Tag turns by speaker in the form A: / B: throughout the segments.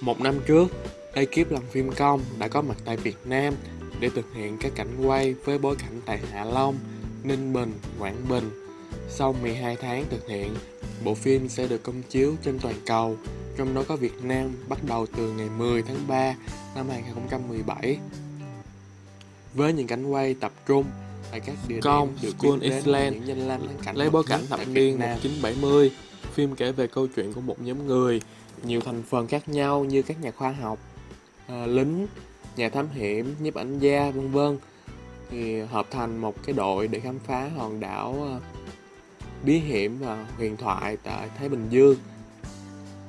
A: Một năm trước, ekip làm phim công đã có mặt tại Việt Nam để thực hiện các cảnh quay với bối cảnh tại Hạ Long, Ninh Bình, Quảng Bình. Sau 12 tháng thực hiện, bộ phim sẽ được công chiếu trên toàn cầu, trong đó có Việt Nam bắt đầu từ ngày 10 tháng 3 năm 2017. Với những cảnh quay tập trung tại các địa
B: Công,
A: điểm được
B: School Island,
A: những danh lam thắng cảnh
B: Lấy bối cảnh thập niên
A: Nam.
B: 1970, phim kể về câu chuyện của một nhóm người,
A: nhiều thành phần khác nhau như các nhà khoa học, à, lính, nhà thám hiểm, nhiếp ảnh gia vân vân thì hợp thành một cái đội để khám phá hòn đảo à, bí hiểm và huyền thoại tại Thái Bình Dương.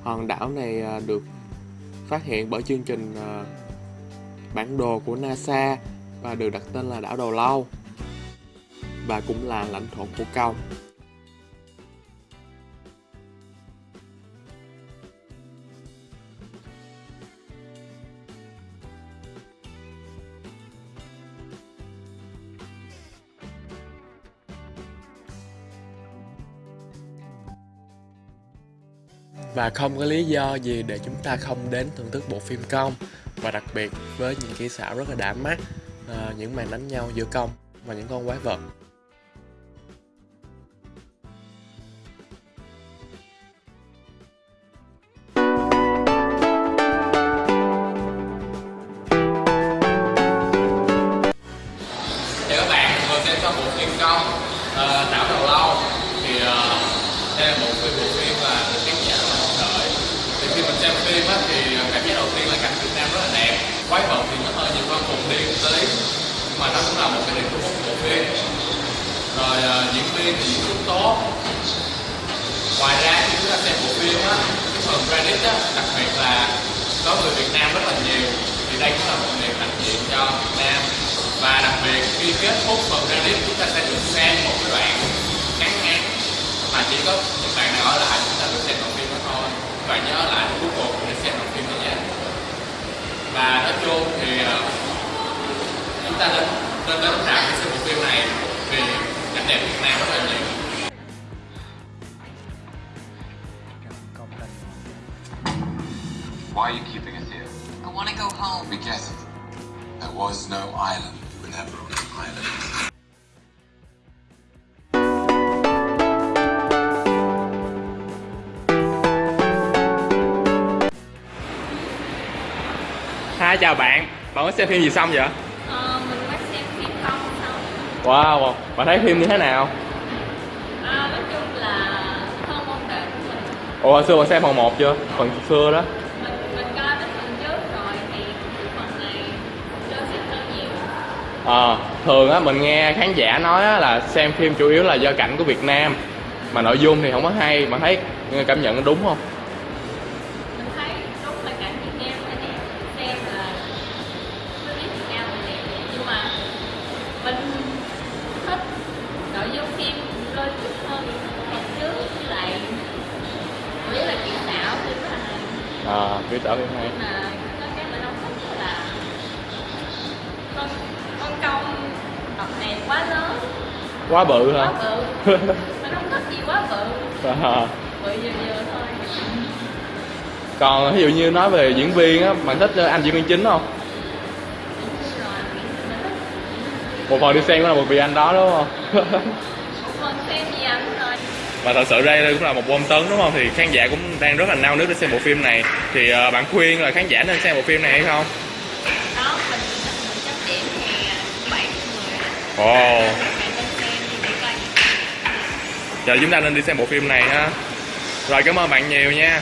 A: Hòn đảo này à, được phát hiện bởi chương trình à, bản đồ của NASA và được đặt tên là đảo Đầu Lâu và cũng là lãnh thổ của công. Và không có lý do gì để chúng ta không đến thưởng thức bộ phim công Và đặc biệt với những kỹ xảo rất là đã mắt à, Những màn đánh nhau giữa công và những con quái vật.
C: Các bạn, xem xong bộ phim công ờ, Đảo Đầu Lâu. Thì uh, đây là một cái bộ phim phim á, thì cảm giác đầu tiên là cảnh Việt Nam rất là đẹp. Quái vật thì nó hơi nhiều con cùng điên một tí mà nó cũng là một cái điểm của một của bộ phim. Rồi uh, diễn viên thì diễn xuất tốt. Ngoài ra khi chúng ta xem bộ phim á cái phần credit á đặc biệt là có người Việt Nam rất là nhiều thì đây cũng là một niềm hạnh diện cho Việt Nam. Và đặc biệt khi kết thúc phần credit chúng ta sẽ được xem một cái đoạn ngắn ngắn mà chỉ có bạn nhớ lại cùng để xem đoạn phim này nhé và nói chung thì ờ, chúng ta nên nên đến rạp để xem bộ phim này vì cảnh đẹp Việt Nam rất là nhiều
D: Why are you keeping us here?
E: I want to go home.
D: It. There was no island when were
B: Hi chào bạn, bạn có xem phim gì xong vậy?
F: Ờ, mình mới xem phim không xong
B: Wow, bạn thấy phim như thế nào?
F: à, nói chung là không mong đợi của mình
B: Ủa hồi xưa bạn xem phần 1 chưa? Phần xưa đó
F: mình mình coi cái phần trước rồi thì phần này chưa xem hơi nhiều
B: Ờ, thường á mình nghe khán giả nói á, là xem phim chủ yếu là do cảnh của Việt Nam Mà nội dung thì không có hay, bạn thấy cảm nhận đúng không?
F: Cái mình không thích là con con công đợt này quá lớn
B: Quá bự
F: quá
B: hả?
F: bự mình không thích gì quá bự
B: Ờ.
F: bự vừa vừa thôi
B: Còn ví dụ như nói về diễn viên á, bạn thích anh diễn viên chính không? Một phần đi xem cũng là một vì anh đó đúng không?
F: một phần xem gì
B: Và thật sự đây cũng là một bom tấn đúng không? Thì khán giả cũng đang rất là nao nức để xem bộ phim này. Thì ờ, bạn khuyên là khán giả nên xem bộ phim này hay không?
F: đó mình mình chấm điểm thì bảy xem đi để coi.
B: Giờ chúng ta nên đi xem bộ phim này ha. Rồi cảm ơn bạn nhiều nha